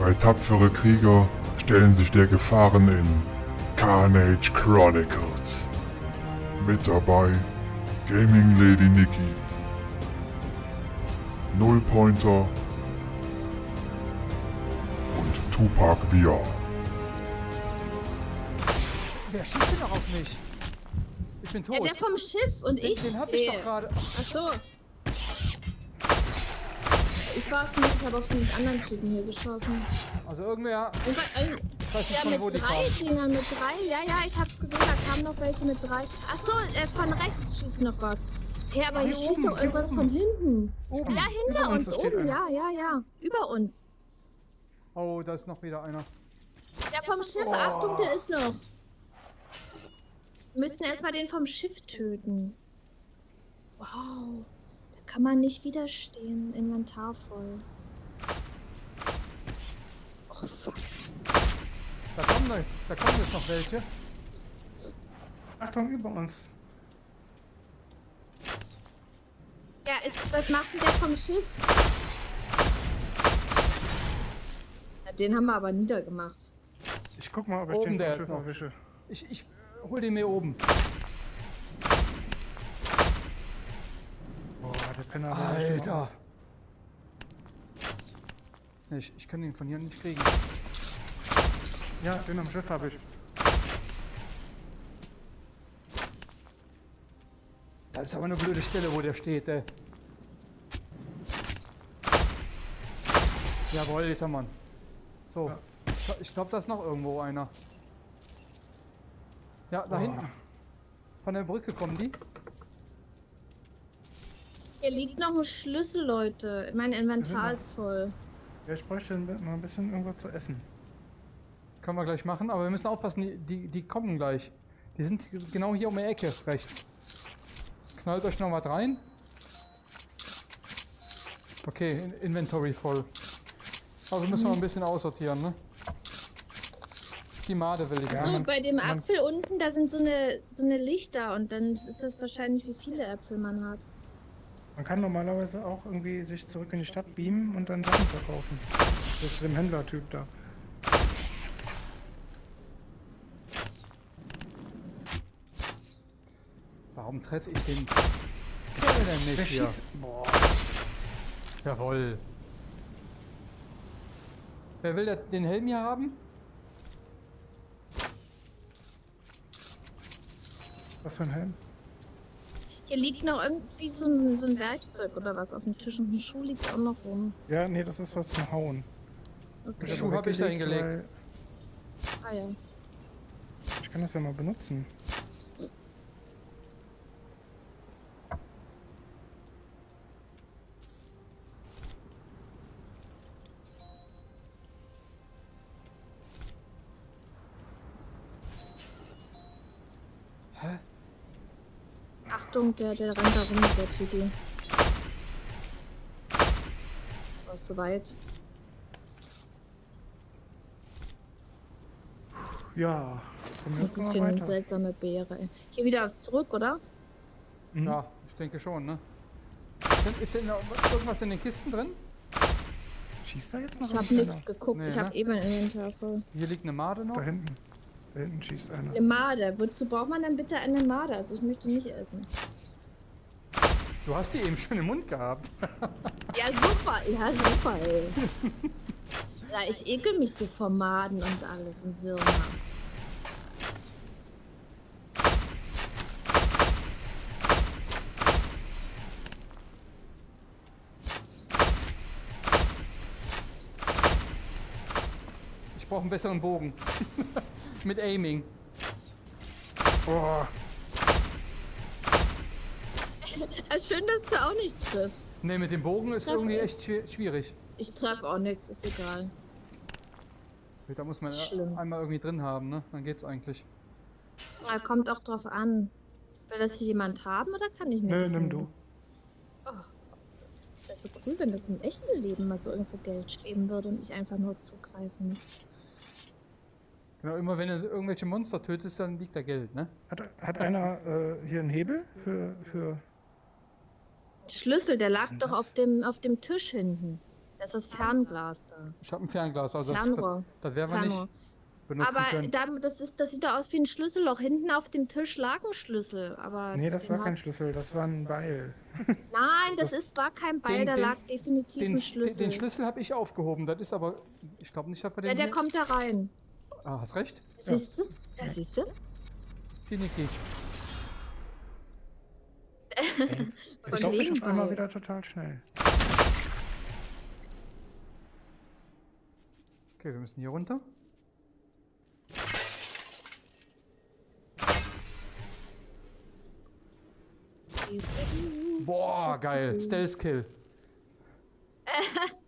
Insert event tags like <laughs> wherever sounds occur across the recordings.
Drei tapfere Krieger stellen sich der Gefahren in Carnage Chronicles. Mit dabei Gaming Lady Nikki, Nullpointer und Tupac VR. Wer schießt denn noch auf mich? Ich bin tot. Ja, der vom Schiff und den, ich. den hab ich äh, doch gerade. Ach so. Es nicht, ich habe auf den anderen Typen hier geschossen. Also irgendwer. Bei, äh, Ich weiß nicht ja, von mit wo die drei. Dingern, mit drei. Ja, ja, ich hab's gesehen, da kamen noch welche mit drei. Ach so, äh, von rechts schießt noch was. Hey, aber Ah, hier hier schießt doch irgendwas von hinten. Oben, Ja, hinter über uns, uns, oben, einer. ja, ja, ja. Über uns. Oh, da ist noch wieder einer. Der vom Schiff, Oh. Achtung, der ist noch. Wir müssten erstmal den vom Schiff töten. Wow. Kann man nicht widerstehen. Inventar voll. Oh, fuck. Da kommen, noch- da kommen jetzt noch welche. Achtung, über uns. Ja, ist, was macht denn der vom Schiff? Ja, den haben wir aber niedergemacht. Ich guck mal, ob ich Oben den der ist Schiff noch. erwische. Ich, ich hol den mir oben. Boah, echt im Alter. Nee, Ich, ich kann ihn von hier nicht kriegen. Ja, den am Schiff habe ich. Das ist aber eine blöde Stelle, wo der steht, ey. Jawohl, jetzt haben wir ihn. So. Ja. Ich- glaube, da ist noch irgendwo einer. Ja, da Oh. hinten. Von der Brücke kommen die. Hier liegt noch ein Schlüssel, Leute. Mein Inventar noch- ist voll. Ja, ich bräuchte mal ein bisschen irgendwo zu essen. Können wir gleich machen, aber wir müssen aufpassen, die, die, die kommen gleich. Die sind genau hier um die Ecke, rechts. Knallt euch noch was rein. Okay, In Inventory voll. Also müssen wir ein bisschen aussortieren, ne? Die Made will ich. Ja, so, man- bei dem Apfel unten, da sind so eine, so eine Lichter und dann ist das wahrscheinlich, wie viele Äpfel man hat. Man kann normalerweise auch irgendwie sich zurück in die Stadt beamen und dann Sachen verkaufen. So zu dem Händlertyp da. Warum treffe ich den Kerl denn nicht Wer hier? schießt? Boah. Jawohl. Wer will den Helm hier haben? Was für ein Helm? Hier liegt noch irgendwie so ein, so ein Werkzeug oder was auf dem Tisch und ein Schuh liegt auch noch rum. Ja, nee, das ist was zum Hauen. Okay. Schuh aber hab ich da hingelegt. Ah ja. Ich kann das ja mal benutzen. Achtung, der, der rennt da rum, der Typi. Oh, ist soweit. Ja. Was ist das für eine seltsame Beere? Hier wieder zurück, oder? Mhm. Ja, ich denke schon, ne? Ist denn, irgendwas in den Kisten drin? Schießt da jetzt noch Ich habe einer? nichts geguckt. Nee, ich habe ne? eben ein Inventar voll. Hier liegt eine Made noch. Da hinten. Da hinten schießt einer. Eine Made. Wozu braucht man denn bitte eine Made? Also ich möchte nicht essen. Du hast die eben schon im Mund gehabt. <laughs> Ja, super. Ja, super, ey. <laughs> ja, ich ekel mich so vor Maden und alles und Würmer. Ich brauche einen besseren Bogen. <laughs> Mit Aiming. Boah. Ja, schön, dass du auch nicht triffst. Ne, mit dem Bogen Ich ist irgendwie echt schwi- schwierig. Ich treffe auch nichts, ist egal. Da muss man einmal irgendwie drin haben, ne? Dann geht's eigentlich. Ja, kommt auch drauf an. Will das hier jemand haben oder kann ich mir Nö, das nimm nehmen? du. Das wäre so cool, wenn das im echten Leben mal so irgendwo Geld schweben würde und ich einfach nur zugreifen muss. Genau, immer wenn du irgendwelche Monster tötest, dann liegt da Geld, ne? Hat, hat einer äh, hier einen Hebel für, für. Schlüssel, der lag doch das? auf dem, auf dem Tisch hinten. Das ist Fernglas da. Ich habe ein Fernglas, also Fernrohr. das, das werden wir nicht benutzen Aber können. da, das, ist, das sieht doch aus wie ein Schlüsselloch. Hinten auf dem Tisch lag ein Schlüssel. Aber Nee, das war kein Schlüssel, das war ein Beil. <laughs> Nein, das ist, war kein Beil, Den- da den- lag definitiv Den, ein Schlüssel. den Schlüssel habe ich aufgehoben, das ist aber, ich glaube nicht, dass wir den ja, der hier- kommt da rein. Ah, hast recht. Siehst du? Da siehst du? Die Niki. Ich glaube, ich einmal Beil. wieder total schnell. Okay, wir müssen hier runter. Boah, geil. Stealth Kill. <laughs>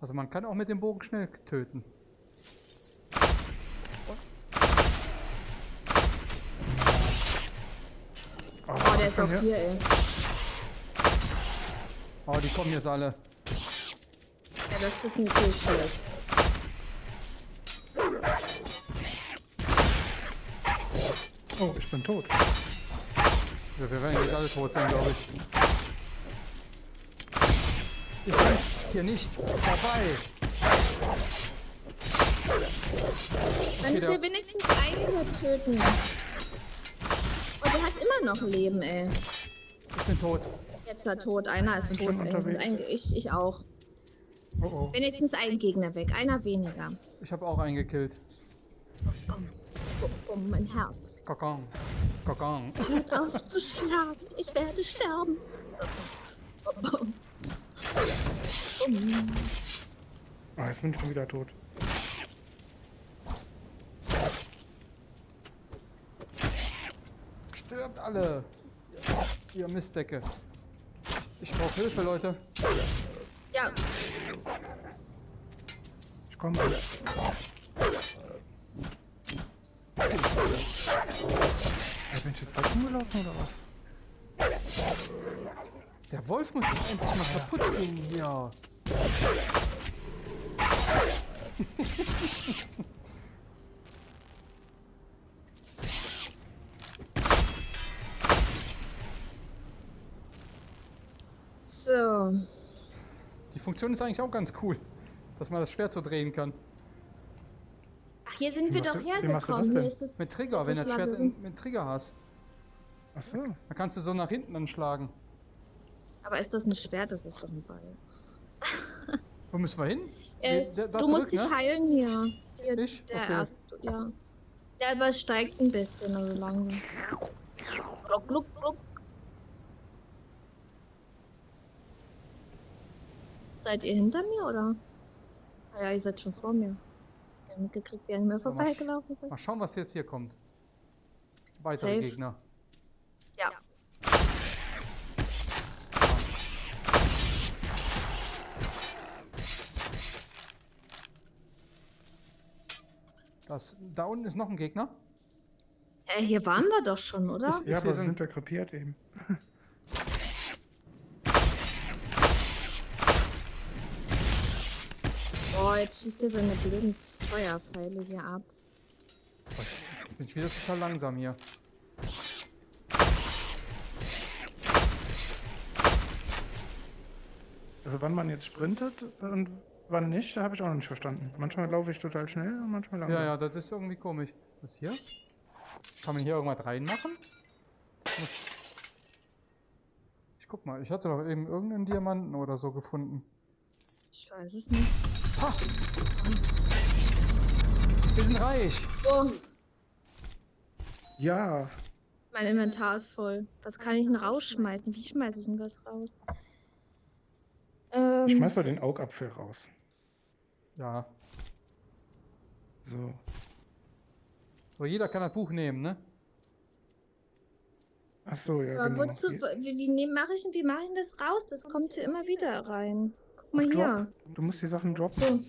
Also man kann auch mit dem Bogen schnell töten. Der ist auch hier, ey. Oh, die kommen jetzt alle. Ja, das ist natürlich schlecht. Oh, ich bin tot. Ja, wir werden nicht alle tot sein, glaube ich. Ihr könnt hier nicht vorbei. Wenn ich will wenigstens einen töten. Noch Leben, ey. Ich bin tot. Jetzt ist er tot. Einer ist tot. Wenigstens ein, ich, ich auch. Oh oh. Wenigstens ein Gegner weg. Einer weniger. Ich habe auch einen gekillt. Bumm, bumm, mein Herz. Kokon. Kokon. Es hört auf zu schlagen. Ich werde sterben. Bumm. Bumm. Ah, jetzt bin ich schon wieder tot. Stirbt alle. Ihr Mistdecke. Ich brauche Hilfe, Leute. Ja, Ich komme. Ey, bin ich jetzt falsch rumgelaufen oder was? Der Wolf muss jetzt endlich mal kaputt gehen hier. <laughs> Funktion ist eigentlich auch ganz cool, dass man das Schwert so drehen kann. Ach, hier sind Wie wir doch du- wie machst du hergekommen. das Hier denn? ist das. Mit Trigger, Das wenn ist das Schwert in, mit Trigger hast. Ach so. Dann kannst du so nach hinten anschlagen. Aber ist das ein Schwert? Das ist doch ein Ball. Wo müssen wir hin? Äh, Da- da du zurück, musst dich ne? heilen hier. hier Ich? Der Okay. erste, ja. Der übersteigt ein bisschen, also langsam. Gluck, gluck, gluck. Seid ihr hinter mir oder? Ah ja, ihr seid schon vor mir. Ich hab nicht gekriegt, wie ihr an mir vorbeigelaufen seid. Mal schauen, was jetzt hier kommt. Weitere Safe. Gegner. Ja. Das, da unten ist noch ein Gegner. Äh, hier waren wir doch schon, oder? Ist- Ja, aber sind wir krepiert eben. <laughs> Boah, jetzt schießt er seine blöden Feuerpfeile hier ab. Jetzt bin ich wieder total langsam hier. Also wann man jetzt sprintet und wann nicht, da habe ich auch noch nicht verstanden. Manchmal laufe ich total schnell und manchmal langsam. Ja, ja, das ist irgendwie komisch. Was hier? Kann man hier irgendwas reinmachen? Ich guck mal, ich hatte doch eben irgendeinen Diamanten oder so gefunden. Ich weiß es nicht. Ha! Wir sind reich! Oh, Ja, mein Inventar ist voll. Was kann ich denn rausschmeißen? Wie schmeiße ich denn was raus? Ähm, ich schmeiß mal den Augapfel raus. Ja. So. So, jeder kann das Buch nehmen, ne? Ach so, ja, aber genau. wozu, wie, wie mache ich, wie mach ich denn das raus? Das kommt hier immer wieder rein. Guck mal hier. Du musst die Sachen droppen. So.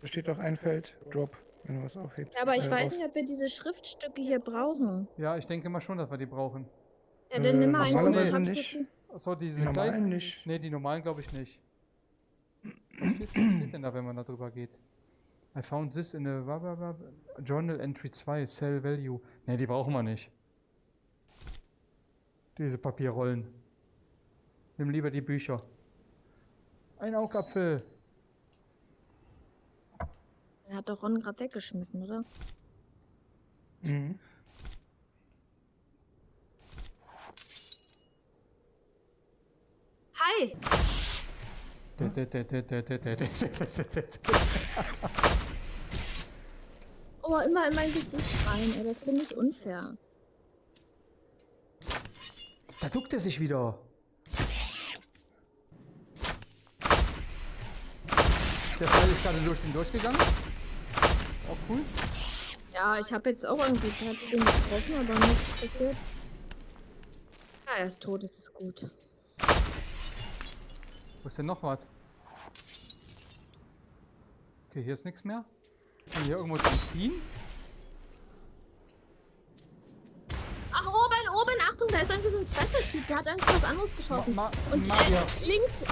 Da steht doch ein Feld, Drop, wenn du was aufhebst. Ja, aber ich Äh, weiß raus. nicht, ob wir diese Schriftstücke hier brauchen. Ja, ich denke mal schon, dass wir die brauchen. Ja, dann nimm mal Äh, eins. normalerweise nicht. Achso, diese Die normalen kleinen. nicht. Ne, die normalen glaube ich nicht. Was steht, was steht denn da, wenn man da drüber geht? I found this in a blah, blah, blah, Journal Entry 2, Sell Value. Ne, die brauchen wir nicht. Diese Papierrollen. Nimm lieber die Bücher. Ein Augapfel. Er hat doch Ron gerade weggeschmissen, oder? Mhm. Hi! Oh, immer in mein Gesicht rein, ey. Das finde ich unfair. Da duckt er sich wieder. Der Fall ist gerade durch den durchgegangen. Auch cool. Ja, ich habe jetzt auch irgendwie hat den getroffen, aber nichts passiert. Ja, er ist tot, das ist gut. Wo ist denn noch was? Okay, hier ist nichts mehr. Kann hier irgendwo dran ziehen? Ach, oben, oben, Achtung, da ist irgendwie so ein Special-Typ, der hat irgendwie was anderes geschossen. Ma- Ma- Und äh, links,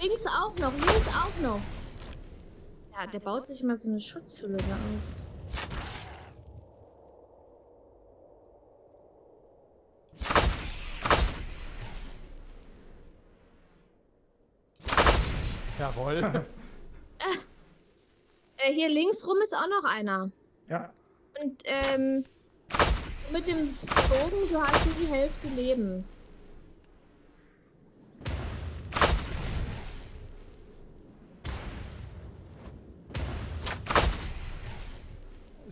links auch noch, links auch noch. Ja, der baut sich mal so eine Schutzhülle da auf. Jawohl. <laughs> Äh, hier links rum ist auch noch einer. Ja, Und ähm, mit dem Bogen, du hast nur die Hälfte Leben.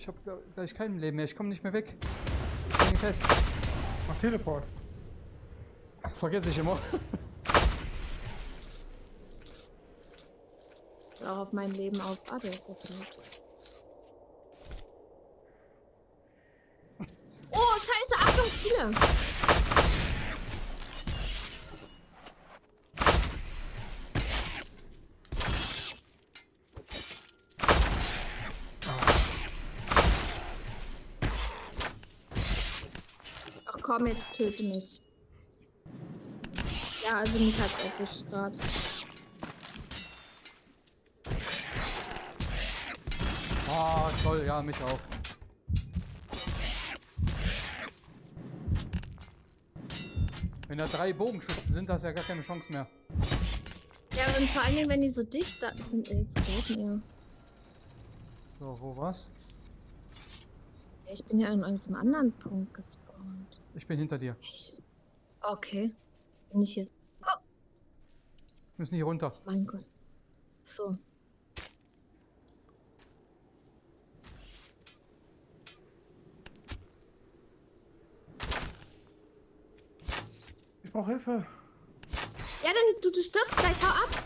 Ich habe gleich kein Leben mehr. Ich komme nicht mehr weg. Ich hänge fest. mach Teleport. Vergesse ich immer. Auch auf mein Leben auf. Ah, der ist ja tot. Oh, scheiße, Achtung, viele. Komm, jetzt töte mich. Ja, also mich hat's erwischt gerade. Ah, toll. Ja, mich auch. Wenn da drei Bogenschützen sind, hast du ja gar keine Chance mehr. Ja, und vor allen Dingen, wenn die so dicht da sind, jetzt tot mir. So, wo was? Ja, Ich bin ja an einem anderen Punkt gespawnt. Ich bin hinter dir. Ich... Okay. Bin ich hier? Oh, Wir müssen hier runter. mein Gott. So. Ich brauche Hilfe. Ja, dann du, du stirbst gleich, hau ab.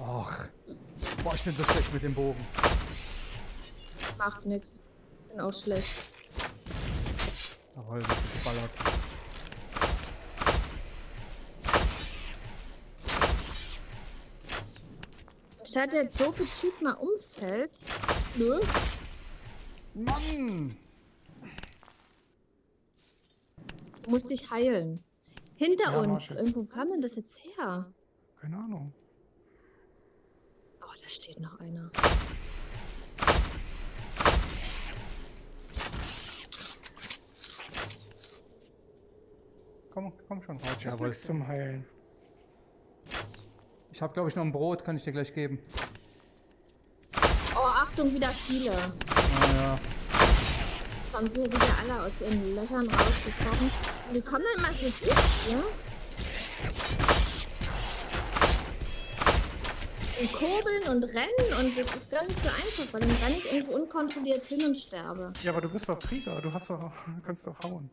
Ach. Boah, ich bin so schlecht mit dem Bogen. Macht nix. Bin auch schlecht. Jawohl, wird geballert. Statt der doofe Typ mal umfällt. Nö. Mann! Du musst dich heilen. Hinter Ja, uns. Irgendwo kam denn das jetzt her? Keine Ahnung. Oh, da steht noch einer. Komm, komm schon raus. Ich nichts zum Heilen. Ich habe, glaube ich, noch ein Brot. Kann ich dir gleich geben. Oh, Achtung, wieder viele. Ah, ja. Kommen sie wieder alle aus ihren Löchern rausgekommen. Die kommen dann immer so dicht, ja? Und kurbeln und rennen und das ist gar nicht so einfach, weil dann renne ich irgendwo unkontrolliert hin und sterbe. Ja, aber du bist doch Krieger. Du hast doch, kannst doch hauen.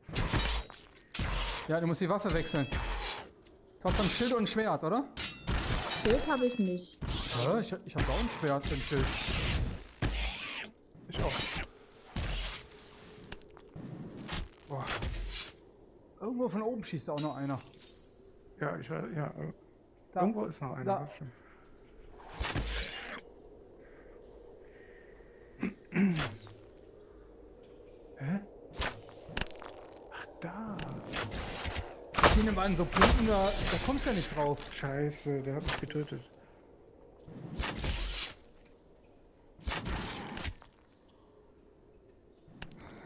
Ja, du musst die Waffe wechseln. Du hast ein Schild und ein Schwert, oder? Schild habe ich nicht. Ja, ich, ich habe auch ein Schwert und ein Schild. Ich auch. Boah. Irgendwo von oben schießt auch noch einer. Ja, ich weiß, ja. Da. Irgendwo ist noch einer. Da. das stimmt. Hä? Ach, da. Ich nehme an, so Punkten, da, da kommst du ja nicht drauf. Scheiße, der hat mich getötet.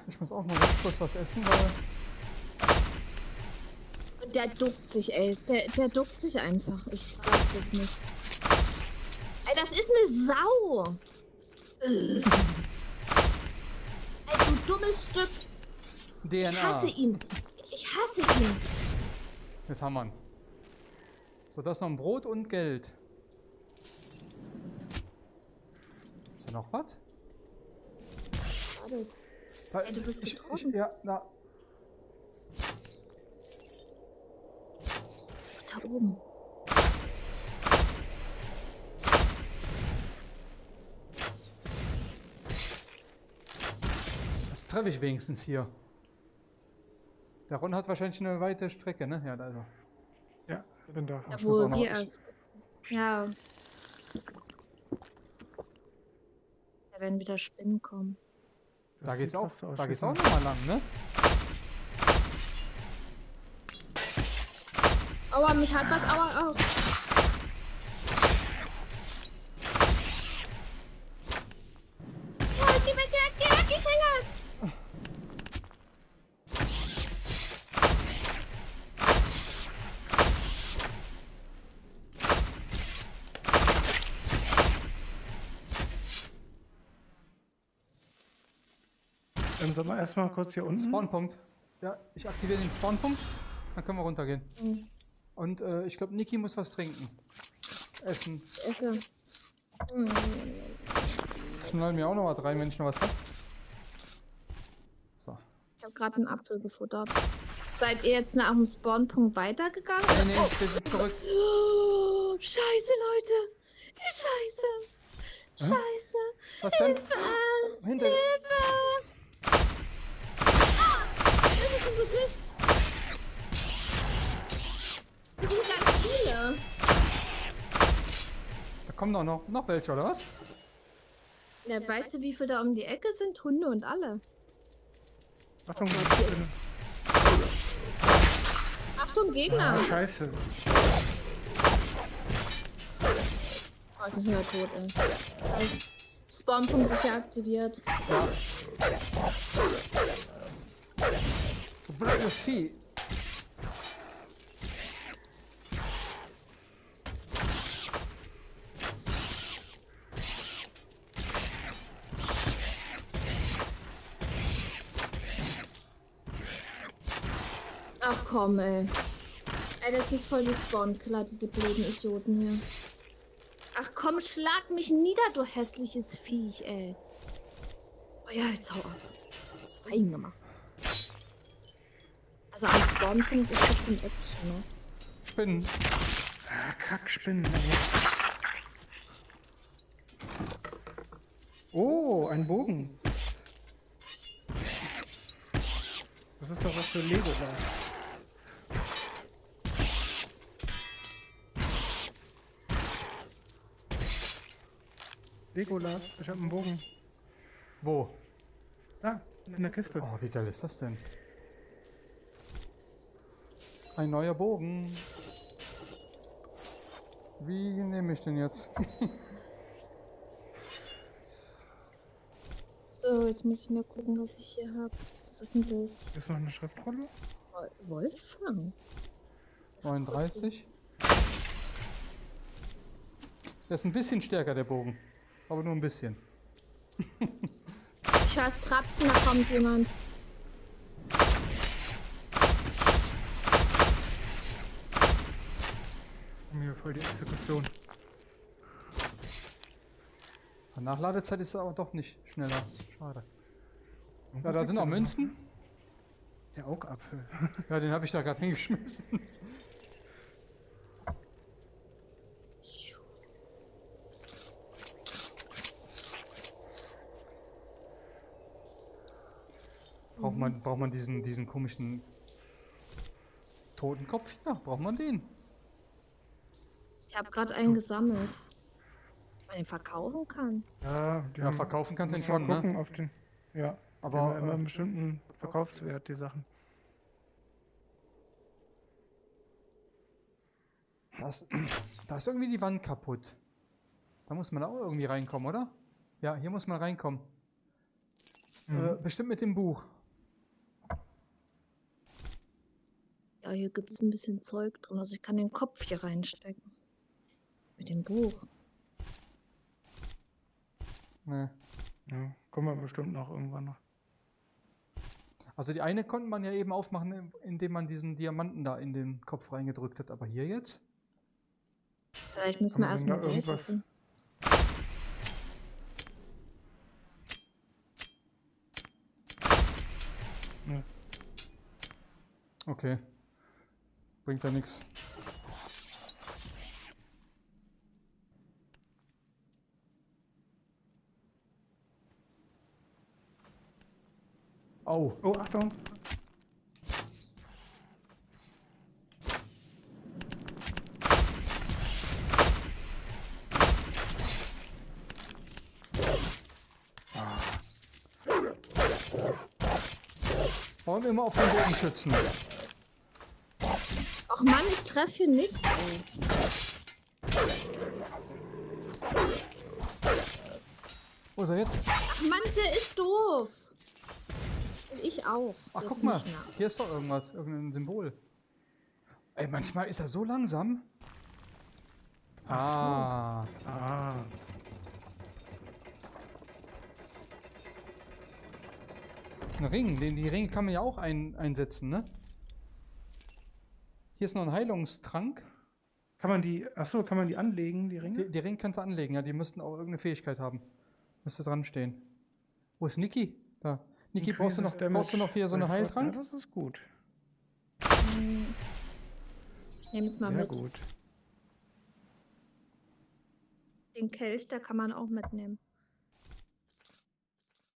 Ich muss auch mal ganz kurz was essen, weil Der duckt sich, ey. Der, der duckt sich einfach. Ich glaub das nicht. Ey, das ist eine Sau. Ey, du dummes Stück. Ich DNA. hasse ihn. Ich hasse ihn. Jetzt haben wir. So, das ist noch ein Brot und Geld. Ist da noch was? Das? Da, Ey, du bist ich, ich. Ja, na. Da oben. Das treffe ich wenigstens hier. Der Ron hat wahrscheinlich eine weite Strecke, ne? Ja, also. Ja, bin da. Da, ich wo wir ich- erst. Ja. Da werden wieder Spinnen kommen. Das Da geht's auch, aus da geht's auch nochmal lang, ne? Aua, mich hat was. Aua, aua. Oh, geh weg, geh weg, geh weg, ich hänge. Dann sollen wir erstmal kurz hier unten. Spawnpunkt. Ja, ich aktiviere den Spawnpunkt. Dann können wir runtergehen. Mhm. Und äh, ich glaube, Niki muss was trinken. Essen. Ich esse. Hm, Knall mir auch noch was rein, wenn ich noch was hab. So. Ich habe gerade einen Apfel gefuttert. Seid ihr jetzt nach dem Spawnpunkt weitergegangen? Nee, nee, wir sind zurück. Oh, scheiße, Leute. Scheiße. Scheiße. Was denn? Hilfe. Hinter. Hilfe. Ah, schon so dicht. Das sind ganz viele. Da kommen doch noch, noch welche, oder was? Ja, weißt du, wie viele da um die Ecke sind? Hunde und alle. Achtung, ist- Achtung, Gegner. ah, scheiße. Oh, ich bin wieder tot, ey. Das Spawnpunkt ist ja aktiviert. Blödes Vieh. Ach komm, ey. Ey, das ist voll die Spawn-Killer, diese blöden Idioten hier. Ach komm, schlag mich nieder, du hässliches Viech, ey. Oh ja, jetzt hau ab. Fein gemacht. Also am Spawnpunkt ist das ein Action, ne? Spinnen. Ah, Kackspinnen. ey. Oh, ein Bogen. Das ist doch was für Lego da. Legolas, ich hab einen Bogen. Wo? Da, in der Kiste. Oh, wie geil ist das denn? Ein neuer Bogen. Wie nehme ich den jetzt? So, jetzt muss ich mal gucken, was ich hier habe. Was ist denn das? Ist noch eine Schriftrolle? Wol- Wolfgang? Das ist 39. Der ist ein bisschen stärker, der Bogen. Aber nur ein bisschen. Ich höre es trapsen, da kommt jemand. Haben hier voll die Exekution. Die Nachladezeit ist aber doch nicht schneller. Schade. Ja, da sind auch? Münzen. Der Augapfel. Ja, den habe ich da gerade hingeschmissen. Braucht man, braucht man diesen, diesen komischen Totenkopf hier? Braucht man den? Ich habe gerade einen gesammelt. Ob man den verkaufen kann. Ja, die Ja, haben- verkaufen kannst du den schon, gucken ne? auf den. Ja, Aber, immer äh, einen bestimmten Verkaufswert, die Sachen. Da ist, <clears throat> da ist irgendwie die Wand kaputt. Da muss man auch irgendwie reinkommen, oder? Ja, hier muss man reinkommen. Äh, bestimmt mit dem Buch. Ja, Ja, hier gibt es ein bisschen Zeug drin. Also ich kann den Kopf hier reinstecken. Mit dem Buch. Nee. Ja, kommen wir bestimmt noch irgendwann noch. Also die eine konnte man ja eben aufmachen, indem man diesen Diamanten da in den Kopf reingedrückt hat. Aber hier jetzt? Vielleicht müssen wir erstmal irgendwas- suchen. Okay. Bringt ja nichts. Oh, Oh, Achtung! und immer auf den Boden schützen. Ach Mann, ich treffe hier nichts. Wo ist er jetzt? Ach Mann, der ist doof. Ich auch. Ach, Jetzt guck mal. Hier ist doch irgendwas, irgendein Symbol. Ey, manchmal ist er so langsam. Ah. Ah, Ein Ring. Den, die Ringe kann man ja auch ein, einsetzen, ne? Hier ist noch ein Heilungstrank. kann man die, achso, kann man die anlegen, die Ringe? Die, die Ringe kannst du anlegen, ja. Die müssten auch irgendeine Fähigkeit haben. Müsste dran stehen. Wo ist Niki? Da. Niki, brauchst du, noch, brauchst du noch hier so eine Heiltrank? Ja, das ist gut. Nehm es mal Sehr mit. gut. Den Kelch, da kann man auch mitnehmen.